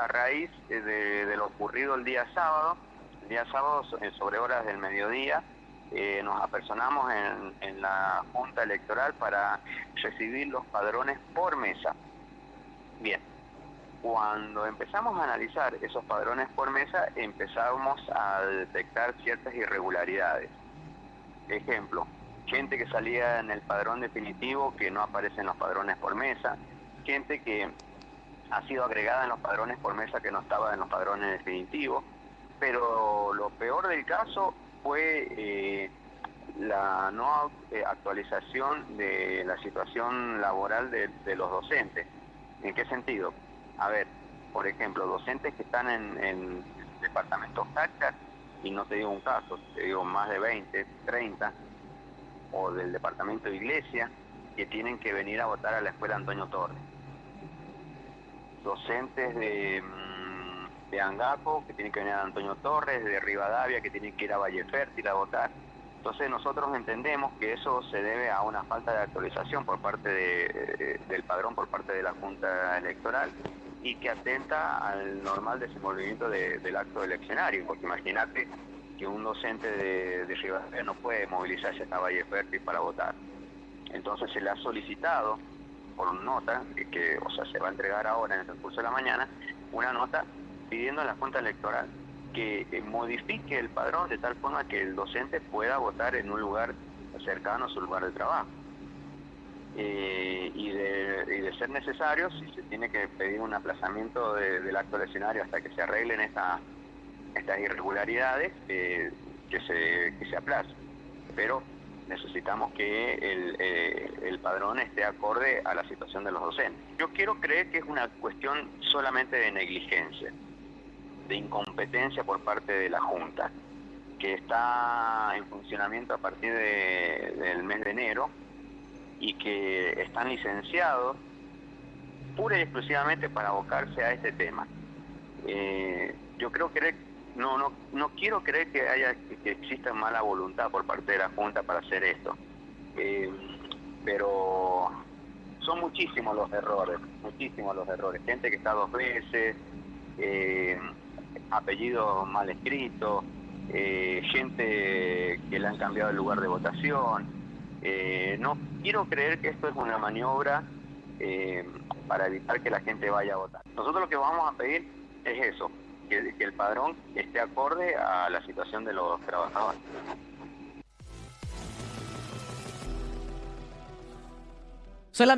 a raíz de, lo ocurrido el día sábado. El día sábado, sobre horas del mediodía, eh, nos apersonamos en, en la Junta Electoral para recibir los padrones por mesa. Bien, cuando empezamos a analizar esos padrones por mesa, empezamos a detectar ciertas irregularidades. Ejemplo, gente que salía en el padrón definitivo que no aparece en los padrones por mesa, gente que ha sido agregada en los padrones por mesa que no estaba en los padrones definitivos, pero lo peor del caso fue eh, la no eh, actualización de la situación laboral de, los docentes. ¿En qué sentido? A ver, por ejemplo, docentes que están en, en departamentos tácticos, y no te digo un caso, te digo más de 20, 30, o del departamento de iglesia, que tienen que venir a votar a la escuela Antonio Torres. Docentes de, mm, de Angaco, que tienen que venir a Antonio Torres, de Rivadavia, que tienen que ir a Valle Fértil a votar. Entonces nosotros entendemos que eso se debe a una falta de actualización por parte del padrón, por parte de la Junta Electoral y que atenta al normal desenvolvimiento del acto eleccionario, porque imagínate que un docente de, de Rivadavia no puede movilizarse hasta Valle Fértil para votar. Entonces se le ha solicitado nota, que, o sea, se va a entregar ahora en el curso de la mañana, una nota pidiendo a la Junta Electoral que modifique el padrón de tal forma que el docente pueda votar en un lugar cercano a su lugar de trabajo. Eh, y, de, ser necesario, si se tiene que pedir un aplazamiento del acto del escenario hasta que se arreglen estas irregularidades, eh, que, se, que se aplace. Pero necesitamos que el, eh, padrón esté acorde a la situación de los docentes. Yo quiero creer que es una cuestión solamente de negligencia, de incompetencia por parte de la Junta, que está en funcionamiento a partir del mes de enero y que están licenciados pura y exclusivamente para abocarse a este tema. Eh, yo creo que no, no, no quiero creer que haya que exista mala voluntad por parte de la Junta para hacer esto. Eh, pero son muchísimos los errores, muchísimos los errores. Gente que está dos veces, eh, apellidos mal escritos, eh, gente que le han cambiado el lugar de votación. no quiero creer que esto es una maniobra para evitar que la gente vaya a votar. Nosotros lo que vamos a pedir es eso, que, el padrón esté acorde a la situación de los trabajadores. Solamente